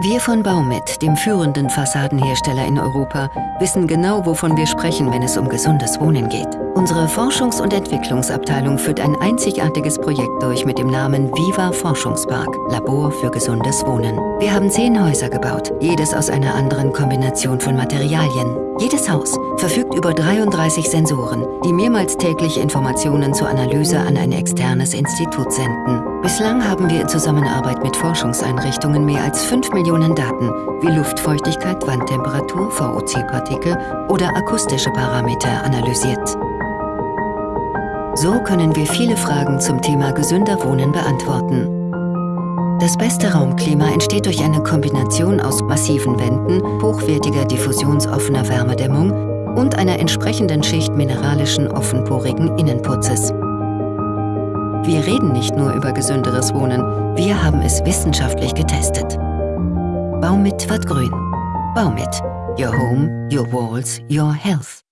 Wir von Baumit, dem führenden Fassadenhersteller in Europa, wissen genau, wovon wir sprechen, wenn es um gesundes Wohnen geht. Unsere Forschungs- und Entwicklungsabteilung führt ein einzigartiges Projekt durch mit dem Namen Viva Forschungspark, Labor für gesundes Wohnen. Wir haben zehn Häuser gebaut, jedes aus einer anderen Kombination von Materialien. Jedes Haus verfügt über 33 Sensoren, die mehrmals täglich Informationen zur Analyse an ein externes Institut senden. Bislang haben wir in Zusammenarbeit mit Forschungseinrichtungen mehr als 5 Millionen Daten wie Luftfeuchtigkeit, Wandtemperatur, VOC-Partikel oder akustische Parameter analysiert. So können wir viele Fragen zum Thema gesünder Wohnen beantworten. Das beste Raumklima entsteht durch eine Kombination aus massiven Wänden, hochwertiger diffusionsoffener Wärmedämmung und einer entsprechenden Schicht mineralischen offenporigen Innenputzes. Wir reden nicht nur über gesünderes Wohnen, wir haben es wissenschaftlich getestet. Baumit wird grün. Baumit. Your home, your walls, your health.